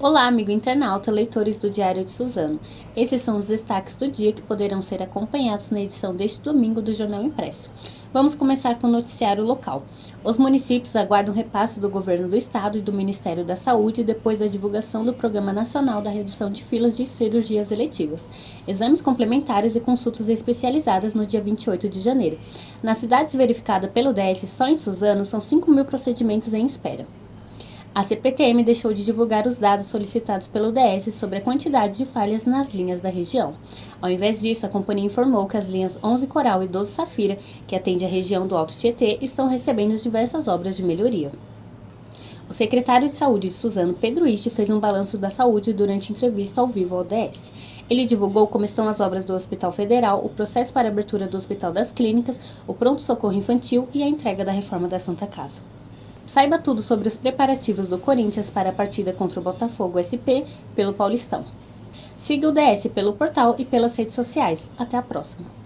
Olá, amigo internauta, leitores do Diário de Suzano. Esses são os destaques do dia que poderão ser acompanhados na edição deste domingo do Jornal Impresso. Vamos começar com o noticiário local. Os municípios aguardam repasse do governo do estado e do Ministério da Saúde depois da divulgação do Programa Nacional da Redução de Filas de Cirurgias Eletivas, exames complementares e consultas especializadas no dia 28 de janeiro. Nas cidades verificadas pelo DS, só em Suzano, são 5 mil procedimentos em espera. A CPTM deixou de divulgar os dados solicitados pelo DS sobre a quantidade de falhas nas linhas da região. Ao invés disso, a companhia informou que as linhas 11 Coral e 12 Safira, que atende a região do Alto Tietê, estão recebendo diversas obras de melhoria. O secretário de Saúde de Suzano, Pedro Isti, fez um balanço da saúde durante entrevista ao vivo ao DS. Ele divulgou como estão as obras do Hospital Federal, o processo para abertura do Hospital das Clínicas, o pronto-socorro infantil e a entrega da reforma da Santa Casa. Saiba tudo sobre os preparativos do Corinthians para a partida contra o Botafogo SP pelo Paulistão. Siga o DS pelo portal e pelas redes sociais. Até a próxima!